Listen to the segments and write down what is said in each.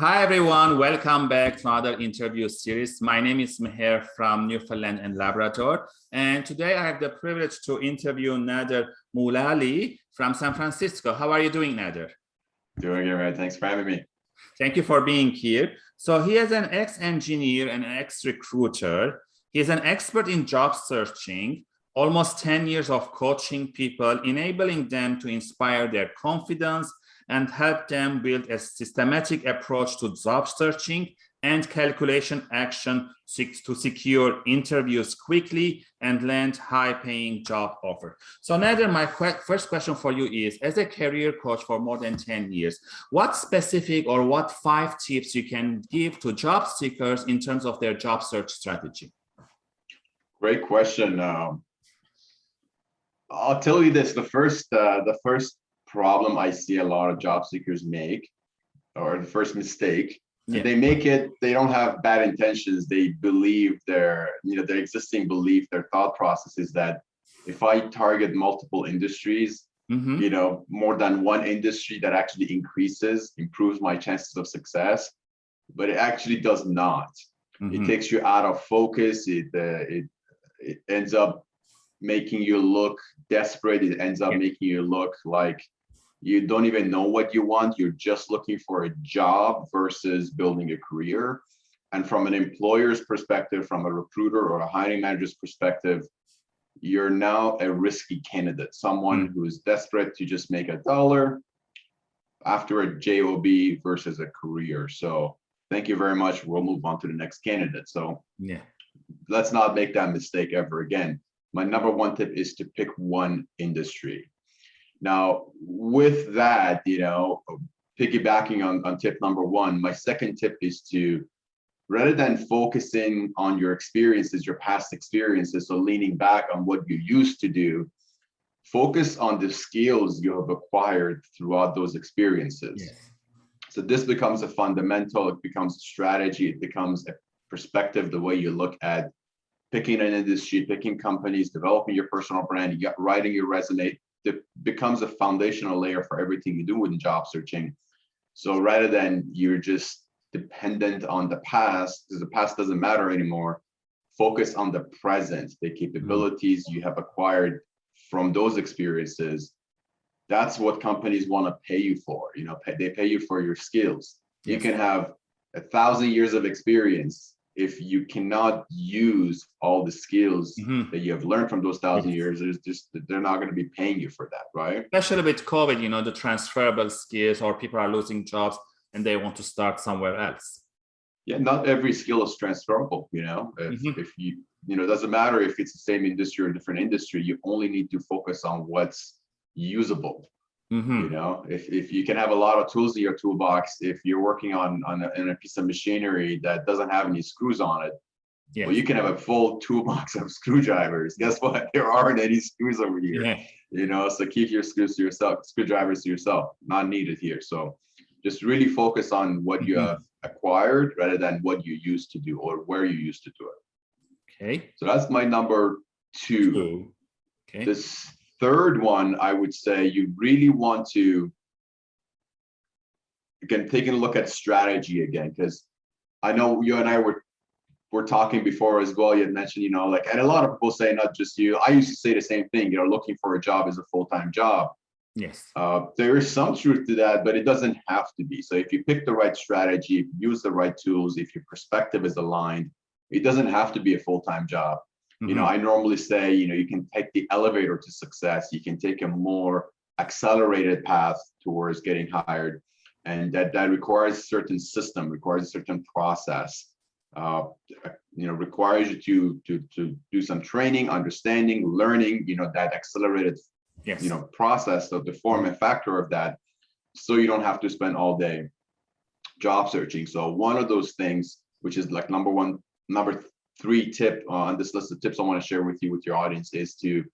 Hi, everyone. Welcome back to another interview series. My name is Meher from Newfoundland and Labrador. And today I have the privilege to interview Nader Mulali from San Francisco. How are you doing, Nader? Doing all right. Thanks for having me. Thank you for being here. So he is an ex-engineer and ex-recruiter. He is an expert in job searching, almost 10 years of coaching people, enabling them to inspire their confidence and help them build a systematic approach to job searching and calculation action to secure interviews quickly and land high-paying job offer. So Nader, my first question for you is, as a career coach for more than 10 years, what specific or what five tips you can give to job seekers in terms of their job search strategy? Great question. Um, I'll tell you this, the first, uh, the first problem I see a lot of job seekers make, or the first mistake, yeah. they make it, they don't have bad intentions. They believe their, you know, their existing belief, their thought process is that if I target multiple industries, mm -hmm. you know, more than one industry that actually increases, improves my chances of success, but it actually does not. Mm -hmm. It mm-hmm. takes you out of focus. It, uh, it, it ends up making you look desperate. It ends up making you look like you don't even know what you want. You're just looking for a job versus building a career. And from an employer's perspective from a recruiter or a hiring manager's perspective you're now a risky candidate someone mm. who is desperate to just make a dollar after a job versus a career. So thank you very much. We'll move on to the next candidate. So yeah. let's not make that mistake ever again my number one tip is to pick one industry now, with that, you know, piggybacking on, on tip number one, my second tip is to, rather than focusing on your experiences, your past experiences, so leaning back on what you used to do, focus on the skills you have acquired throughout those experiences. Yes. So this becomes a fundamental, it becomes a strategy, it becomes a perspective, the way you look at picking an industry, picking companies, developing your personal brand, you got writing your resume, that becomes a foundational layer for everything you do in job searching. So rather than you're just dependent on the past, because the past doesn't matter anymore, focus on the present, the capabilities you have acquired from those experiences. That's what companies want to pay you for. You know, pay, they pay you for your skills. Yes. You can have a thousand years of experience if you cannot use all the skills mm -hmm. that you have learned from those thousand years, it's just they're not going to be paying you for that, right? Especially with COVID, you know, the transferable skills or people are losing jobs and they want to start somewhere else. Yeah, not every skill is transferable, you know. If, mm -hmm. if you, you know, it doesn't matter if it's the same industry or different industry, you only need to focus on what's usable Mm -hmm. You know, if, if you can have a lot of tools in your toolbox, if you're working on, on a, on a piece of machinery that doesn't have any screws on it, yeah. well, you can have a full toolbox of screwdrivers. Guess what? There aren't any screws over here. Yeah. You know, so keep your screws to yourself, screwdrivers to yourself, not needed here. So just really focus on what mm -hmm. you mm-hmm. have acquired rather than what you used to do or where you used to do it. Okay. So that's my number two. two. Okay. This third one, I would say you really want to, again, taking a look at strategy again, because I know you and I were were talking before as well. You had mentioned, you know, like, and a lot of people say, not just you. I used to say the same thing. You know, looking for a job is a full time job. Yes. Uh, there is some truth to that, but it doesn't have to be. So if you pick the right strategy, use the right tools, if your perspective is aligned, it doesn't have to be a full time job. Mm -hmm. You know, mm-hmm. I normally say, you know, you can take the elevator to success. You can take a more accelerated path towards getting hired. And that, that requires a certain system, requires a certain process, uh, you know, requires you to, to, to do some training, understanding, learning, you know, that accelerated, yes. you know, process of the form and factor of that. So you don't have to spend all day job searching. So one of those things, which is like number one, number three tip uh, on this list of tips I want to share with you with your audience is to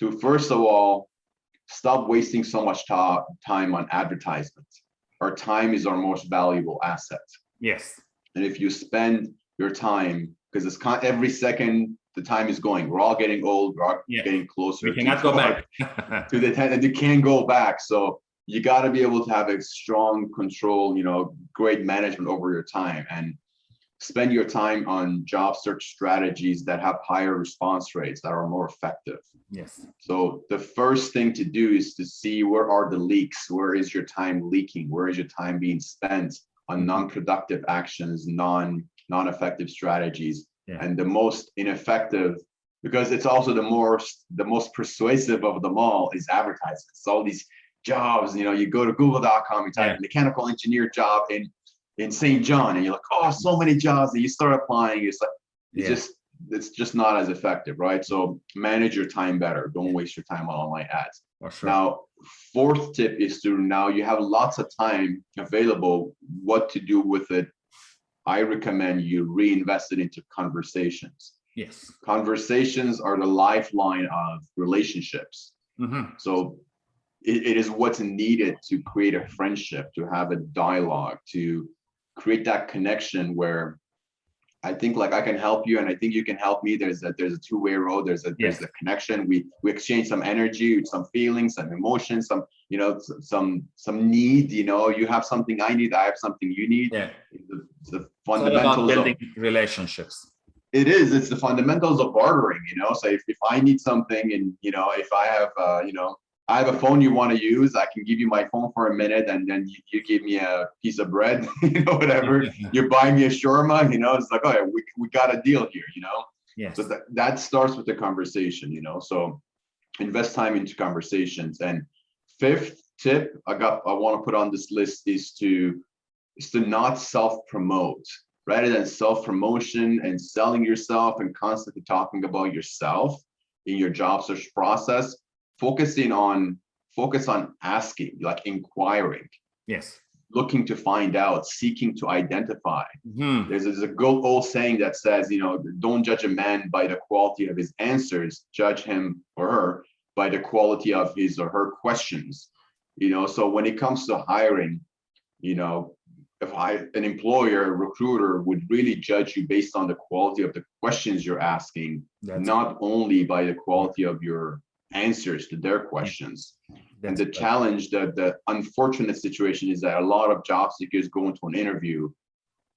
to first of all stop wasting so much time on advertisements. Our time is our most valuable asset. Yes. And if you spend your time because it's con every second the time is going. We're all getting old. We're all yeah. getting closer. We cannot go back to the time, and you can't go back. So you got to be able to have a strong control, you know, great management over your time and spend your time on job search strategies that have higher response rates that are more effective. Yes. So the first thing to do is to see where are the leaks? Where is your time leaking? Where is your time being spent on mm-hmm. non-productive actions, non, non-effective strategies? Yeah. And the most ineffective, because it's also the most, the most persuasive of them all is advertising. It's all these jobs, you know, you go to google.com, you type Yeah. mechanical engineer job in, in St. John, and you're like, oh, so many jobs, and you start applying, it's like, it's Yeah. just, it's just not as effective, right? So manage your time better. Don't waste your time on online ads. For sure. Now, fourth tip is to now you have lots of time available, what to do with it. I recommend you reinvest it into conversations. yes. Conversations are the lifeline of relationships. Mhm. So it, it is what's needed to create a friendship, to have a dialogue, to create that connection where I think like I can help you and I think you can help me. There's a there's a two-way road. There's a there's a connection. We we exchange some energy, some feelings, some emotions, some you know some some need. You know, you have something I need. I have something you need. Yeah. The, the It's all about fundamentals of building relationships. it is it's the fundamentals of bartering you know so if, if i need something and you know if i have uh you know i have a phone you want to use. I can give you my phone for a minute and then you, you give me a piece of bread you know whatever. You buy me a shawarma you know it's like oh yeah, we, we got a deal here you know? Yes. so that, that starts with the conversation you know? So invest time into conversations. And fifth tip i got i want to put on this list is to is to not self-promote. Rather than self-promotion and selling yourself and constantly talking about yourself in your job search process focusing on focus on asking like inquiring Yes. looking to find out seeking to identify Mhm. there's, there's a good old saying that says, you know, don't judge a man by the quality of his answers, judge him or her by the quality of his or her questions. You know, so when it comes to hiring, you know, if I, an employer, recruiter would really judge you based on the quality of the questions you're asking, That's, not only by the quality of your answers to their questions. And the right. challenge, the, the unfortunate situation is that a lot of job seekers go into an interview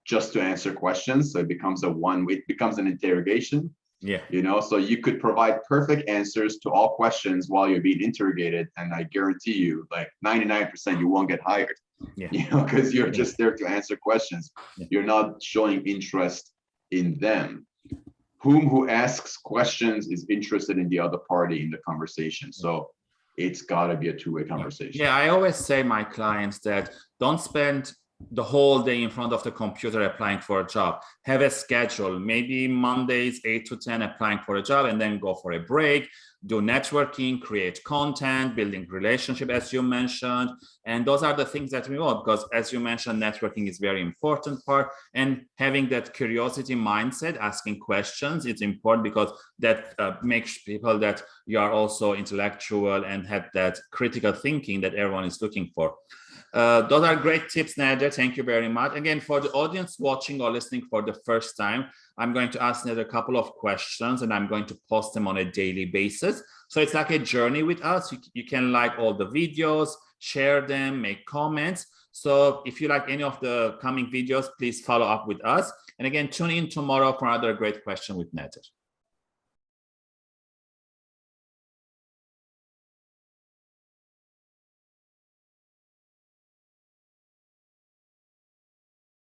just to answer questions. So it becomes a one, it becomes an interrogation, Yeah. you know, so you could provide perfect answers to all questions while you're being interrogated. And I guarantee you, like 99% you won't get hired. Yeah. You know, because you're Yeah. just there to answer questions. Yeah. You're not showing interest in them. Whom who asks questions is interested in the other party in the conversation. So it's gotta be a two-way conversation. Yeah, I always say my clients that don't spend the whole day in front of the computer applying for a job. Have a schedule, maybe Mondays, 8 to 10 applying for a job and then go for a break, do networking, create content, building relationship as you mentioned. And those are the things that we want because as you mentioned, networking is very important part and having that curiosity mindset, asking questions, it's important because that uh, makes people that you are also intellectual and have that critical thinking that everyone is looking for. Uh, those are great tips, Nader. Thank you very much. Again, for the audience watching or listening for the first time, I'm going to ask Nader a couple of questions and I'm going to post them on a daily basis. So it's like a journey with us. You, you can like all the videos, share them, make comments. So if you like any of the coming videos, please follow up with us. And again, tune in tomorrow for another great question with Nader.